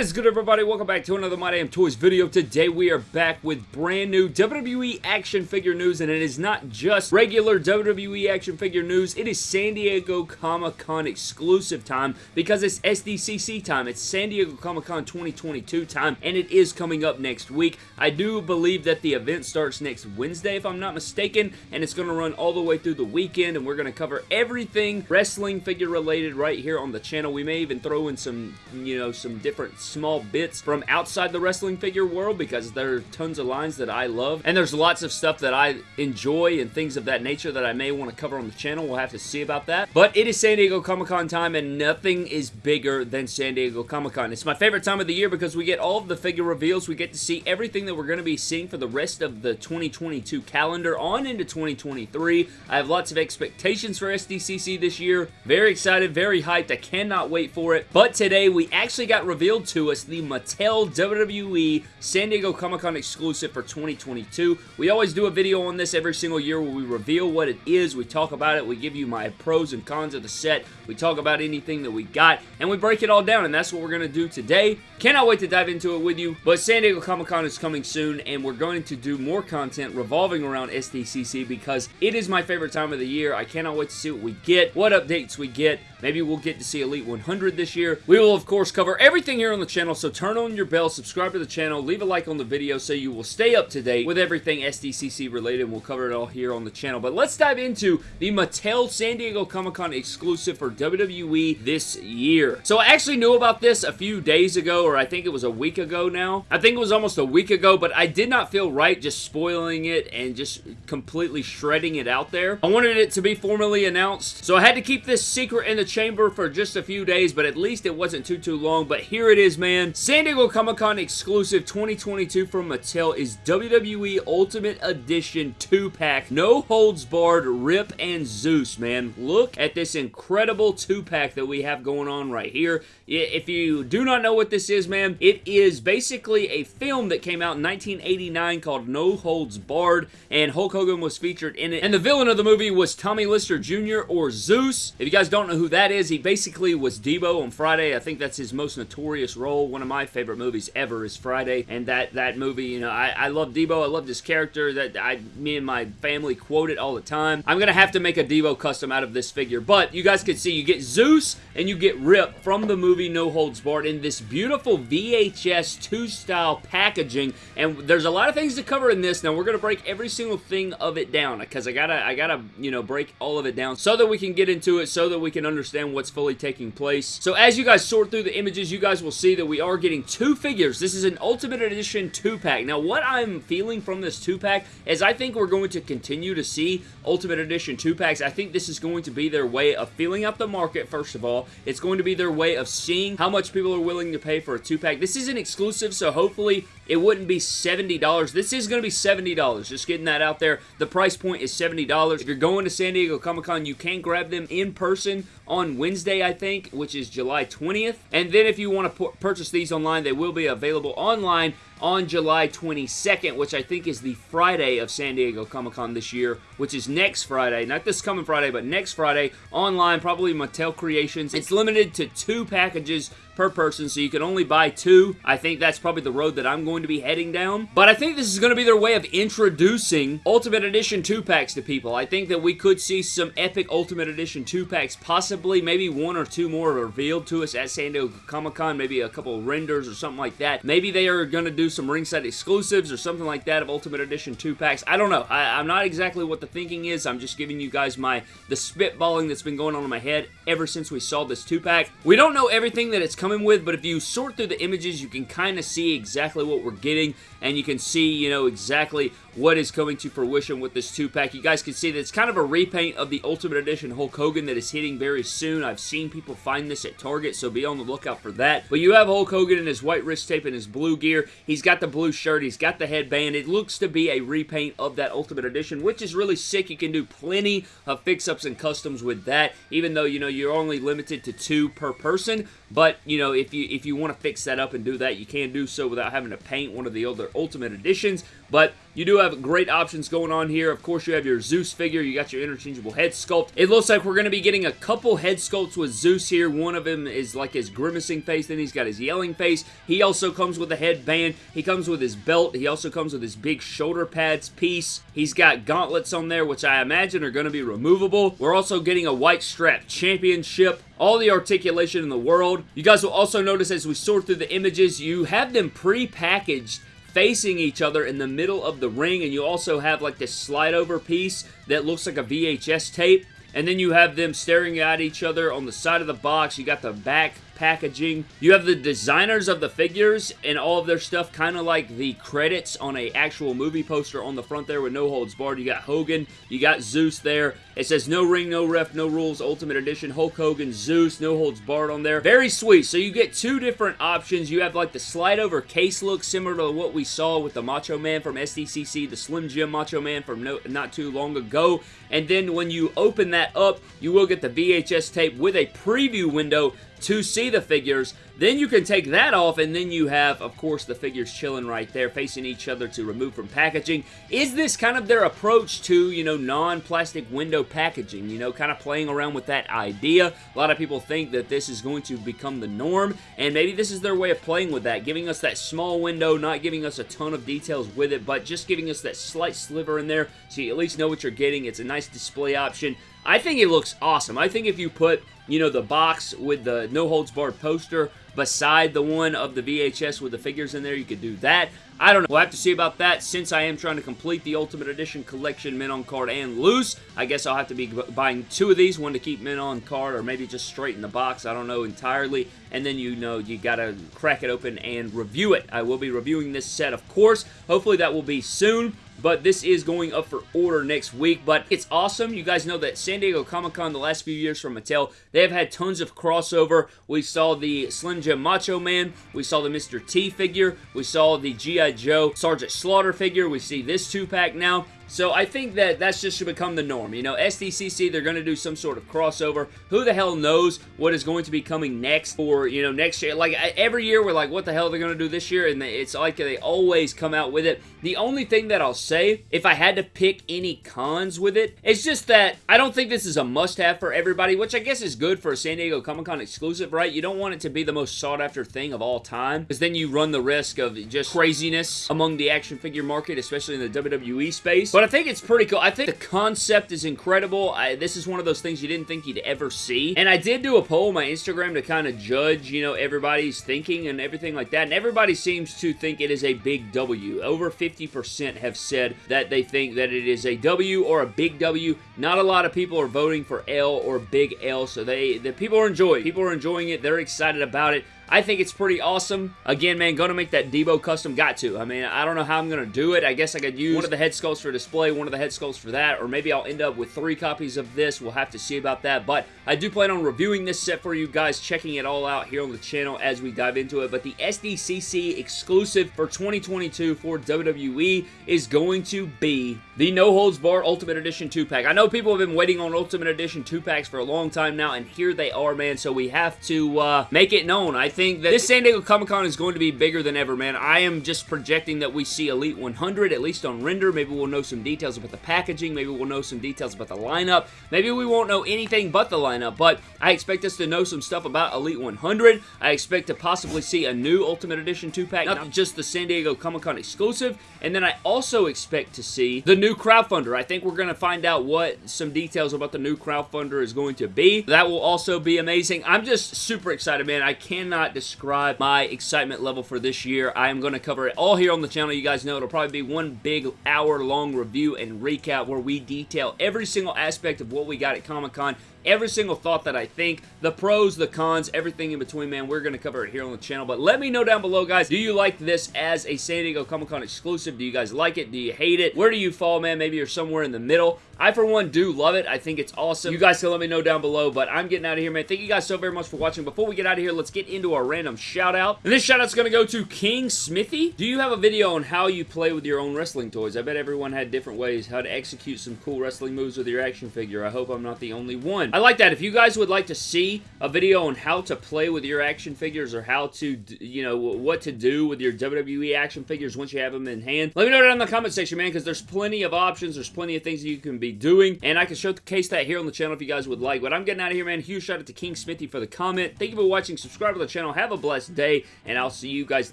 is good everybody? Welcome back to another My Damn Toys video. Today we are back with brand new WWE action figure news and it is not just regular WWE action figure news. It is San Diego Comic-Con exclusive time because it's SDCC time. It's San Diego Comic-Con 2022 time and it is coming up next week. I do believe that the event starts next Wednesday if I'm not mistaken and it's going to run all the way through the weekend and we're going to cover everything wrestling figure related right here on the channel. We may even throw in some, you know, some different small bits from outside the wrestling figure world because there are tons of lines that I love. And there's lots of stuff that I enjoy and things of that nature that I may want to cover on the channel. We'll have to see about that. But it is San Diego Comic-Con time and nothing is bigger than San Diego Comic-Con. It's my favorite time of the year because we get all of the figure reveals. We get to see everything that we're going to be seeing for the rest of the 2022 calendar on into 2023. I have lots of expectations for SDCC this year. Very excited, very hyped. I cannot wait for it. But today we actually got revealed revealed to us the Mattel WWE San Diego Comic-Con exclusive for 2022. We always do a video on this every single year where we reveal what it is, we talk about it, we give you my pros and cons of the set, we talk about anything that we got, and we break it all down, and that's what we're going to do today. Cannot wait to dive into it with you, but San Diego Comic-Con is coming soon, and we're going to do more content revolving around SDCC because it is my favorite time of the year. I cannot wait to see what we get, what updates we get. Maybe we'll get to see Elite 100 this year. We will, of course, cover everything here on the channel, so turn on your bell, subscribe to the channel, leave a like on the video so you will stay up to date with everything SDCC related, and we'll cover it all here on the channel. But let's dive into the Mattel San Diego Comic-Con exclusive for WWE this year. So I actually knew about this a few days ago, or I think it was a week ago now. I think it was almost a week ago, but I did not feel right just spoiling it and just completely shredding it out there. I wanted it to be formally announced, so I had to keep this secret in the chamber for just a few days, but at least it wasn't too, too long. But here it is, man. San Diego Comic-Con exclusive 2022 from Mattel is WWE Ultimate Edition 2-pack. No holds barred Rip and Zeus, man. Look at this incredible 2-pack that we have going on right here. If you do not know what this is, man, it is basically a film that came out in 1989 called No Holds Barred, and Hulk Hogan was featured in it. And the villain of the movie was Tommy Lister Jr. or Zeus. If you guys don't know who that is, he basically was Debo on Friday. I think that's his most notorious role. One of my favorite movies ever is Friday, and that, that movie, you know, I, I love Debo. I love this character that I, me and my family quote it all the time. I'm to have to make a Debo custom out of this figure, but you guys can see you get Zeus and you get Rip from the movie No Holds Barred in this beautiful VHS 2 style packaging, and there's a lot of things to cover in this. Now, we're to break every single thing of it down, because I gotta, I gotta, you know, break all of it down so that we can get into it, so that we can understand what's fully taking place. So as you guys sort through the images, you guys will see that we are getting two figures. This is an Ultimate Edition 2-pack. Now, what I'm feeling from this 2-pack is I think we're going to continue to see Ultimate Edition 2-packs. I think this is going to be their way of filling up the market, first of all. It's going to be their way of seeing how much people are willing to pay for a 2-pack. This isn't exclusive, so hopefully it wouldn't be $70. This is going to be $70. Just getting that out there. The price point is $70. If you're going to San Diego Comic-Con, you can grab them in person on Wednesday, I think, which is July 20th. And then if you want to purchase these online, they will be available online on July 22nd, which I think is the Friday of San Diego Comic-Con this year, which is next Friday. Not this coming Friday, but next Friday. Online, probably Mattel Creations. It's limited to two packages per person, so you can only buy two. I think that's probably the road that I'm going to be heading down. But I think this is going to be their way of introducing Ultimate Edition 2-packs to people. I think that we could see some epic Ultimate Edition 2-packs, possibly maybe one or two more revealed to us at San Diego Comic-Con, maybe a couple renders or something like that. Maybe they are going to do some ringside exclusives or something like that of Ultimate Edition 2-packs. I don't know. I, I'm not exactly what the thinking is. I'm just giving you guys my the spitballing that's been going on in my head ever since we saw this 2-pack. We don't know everything that it's coming with, but if you sort through the images, you can kind of see exactly what we're getting, and you can see, you know, exactly what is coming to fruition with this two-pack. You guys can see that it's kind of a repaint of the Ultimate Edition Hulk Hogan that is hitting very soon. I've seen people find this at Target, so be on the lookout for that. But you have Hulk Hogan in his white wrist tape and his blue gear. He's got the blue shirt. He's got the headband. It looks to be a repaint of that Ultimate Edition, which is really sick. You can do plenty of fix-ups and customs with that, even though, you know, you're only limited to two per person. But, you know, if you if you want to fix that up and do that, you can do so without having to paint one of the other Ultimate Editions. But you do have great options going on here. Of course, you have your Zeus figure. You got your interchangeable head sculpt. It looks like we're going to be getting a couple head sculpts with Zeus here. One of them is like his grimacing face. Then he's got his yelling face. He also comes with a headband. He comes with his belt. He also comes with his big shoulder pads piece. He's got gauntlets on there, which I imagine are going to be removable. We're also getting a white strap championship all the articulation in the world. You guys will also notice as we sort through the images, you have them pre-packaged facing each other in the middle of the ring and you also have like this slide over piece that looks like a VHS tape and then you have them staring at each other on the side of the box. You got the back packaging. You have the designers of the figures and all of their stuff kind of like the credits on a actual movie poster on the front there with no holds barred. You got Hogan, you got Zeus there. It says no ring, no ref, no rules, Ultimate Edition, Hulk Hogan, Zeus, no holds barred on there. Very sweet. So you get two different options. You have like the slide over case look similar to what we saw with the Macho Man from SDCC, the Slim Jim Macho Man from no, not too long ago. And then when you open that up, you will get the VHS tape with a preview window to see the figures. Then you can take that off, and then you have, of course, the figures chilling right there, facing each other to remove from packaging. Is this kind of their approach to, you know, non-plastic window packaging? You know, kind of playing around with that idea. A lot of people think that this is going to become the norm, and maybe this is their way of playing with that, giving us that small window, not giving us a ton of details with it, but just giving us that slight sliver in there so you at least know what you're getting. It's a nice display option. I think it looks awesome. I think if you put, you know, the box with the no holds barred poster beside the one of the VHS with the figures in there, you could do that. I don't know. We'll have to see about that since I am trying to complete the Ultimate Edition collection, mint on card and loose. I guess I'll have to be buying two of these, one to keep mint on card or maybe just straight in the box. I don't know entirely. And then you know you got to crack it open and review it. I will be reviewing this set, of course. Hopefully that will be soon but this is going up for order next week. But it's awesome. You guys know that San Diego Comic-Con the last few years from Mattel, they have had tons of crossover. We saw the Slim Jim Macho Man. We saw the Mr. T figure. We saw the G.I. Joe Sergeant Slaughter figure. We see this two-pack now. So I think that that's just to become the norm. You know, SDCC, they're going to do some sort of crossover. Who the hell knows what is going to be coming next for, you know, next year. Like, every year we're like, what the hell they're they going to do this year? And it's like they always come out with it. The only thing that I'll say, if I had to pick any cons with it, it's just that I don't think this is a must-have for everybody, which I guess is good for a San Diego Comic-Con exclusive, right? You don't want it to be the most sought-after thing of all time, because then you run the risk of just craziness among the action figure market, especially in the WWE space. But but I think it's pretty cool. I think the concept is incredible. I, this is one of those things you didn't think you'd ever see. And I did do a poll on my Instagram to kind of judge, you know, everybody's thinking and everything like that. And everybody seems to think it is a big W. Over 50% have said that they think that it is a W or a big W. Not a lot of people are voting for L or big L. So they, the people are enjoying People are enjoying it. They're excited about it. I think it's pretty awesome. Again, man, gonna make that Debo custom. Got to. I mean, I don't know how I'm gonna do it. I guess I could use one of the head sculpts for display, one of the head sculpts for that, or maybe I'll end up with three copies of this. We'll have to see about that, but I do plan on reviewing this set for you guys, checking it all out here on the channel as we dive into it, but the SDCC exclusive for 2022 for WWE is going to be the No Holds Bar Ultimate Edition 2-pack. I know people have been waiting on Ultimate Edition 2-packs for a long time now, and here they are, man, so we have to uh, make it known. I think think that this San Diego Comic-Con is going to be bigger than ever, man. I am just projecting that we see Elite 100, at least on render. Maybe we'll know some details about the packaging. Maybe we'll know some details about the lineup. Maybe we won't know anything but the lineup, but I expect us to know some stuff about Elite 100. I expect to possibly see a new Ultimate Edition 2-pack, not just the San Diego Comic-Con exclusive, and then I also expect to see the new crowdfunder. I think we're going to find out what some details about the new crowdfunder is going to be. That will also be amazing. I'm just super excited, man. I cannot describe my excitement level for this year. I am going to cover it all here on the channel. You guys know it'll probably be one big hour-long review and recap where we detail every single aspect of what we got at Comic-Con every single thought that I think, the pros, the cons, everything in between, man. We're going to cover it here on the channel. But let me know down below, guys, do you like this as a San Diego Comic-Con exclusive? Do you guys like it? Do you hate it? Where do you fall, man? Maybe you're somewhere in the middle. I, for one, do love it. I think it's awesome. You guys can let me know down below, but I'm getting out of here, man. Thank you guys so very much for watching. Before we get out of here, let's get into our random shout out. And this shout out's gonna go to King Smithy. Do you have a video on how you play with your own wrestling toys? I bet everyone had different ways how to execute some cool wrestling moves with your action figure. I hope I'm not the only one. I like that. If you guys would like to see a video on how to play with your action figures or how to, you know, what to do with your WWE action figures once you have them in hand, let me know down in the comment section, man, because there's plenty of options. There's plenty of things that you can be doing, and I can showcase that here on the channel if you guys would like. But I'm getting out of here, man. Huge shout out to King Smithy for the comment. Thank you for watching. Subscribe to the channel. Have a blessed day, and I'll see you guys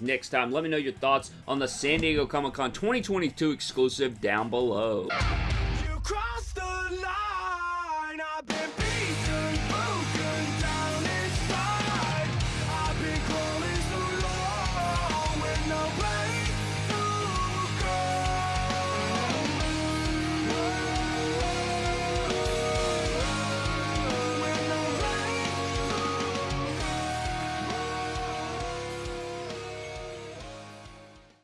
next time. Let me know your thoughts on the San Diego Comic-Con 2022 exclusive down below.